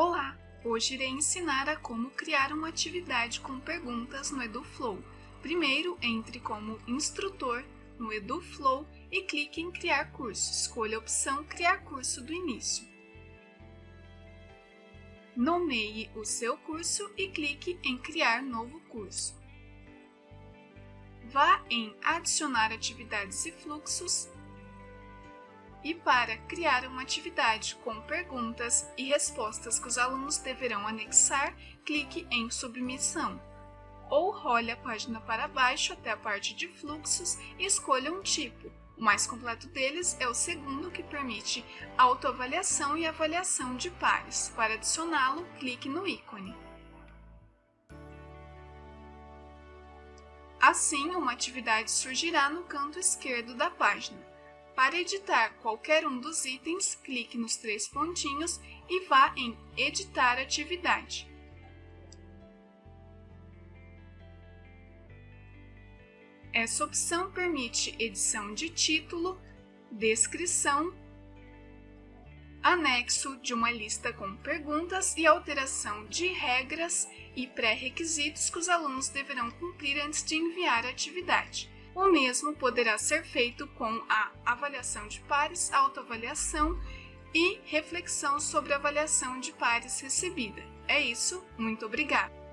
Olá! Hoje irei ensinar a como criar uma atividade com perguntas no EduFlow. Primeiro, entre como instrutor no EduFlow e clique em Criar curso. Escolha a opção Criar curso do início. Nomeie o seu curso e clique em Criar novo curso. Vá em Adicionar atividades e fluxos e para criar uma atividade com perguntas e respostas que os alunos deverão anexar, clique em Submissão. Ou role a página para baixo até a parte de fluxos e escolha um tipo. O mais completo deles é o segundo, que permite autoavaliação e avaliação de pares. Para adicioná-lo, clique no ícone. Assim, uma atividade surgirá no canto esquerdo da página. Para editar qualquer um dos itens, clique nos três pontinhos e vá em Editar atividade. Essa opção permite edição de título, descrição, anexo de uma lista com perguntas e alteração de regras e pré-requisitos que os alunos deverão cumprir antes de enviar a atividade. O mesmo poderá ser feito com a avaliação de pares, autoavaliação e reflexão sobre a avaliação de pares recebida. É isso, muito obrigada!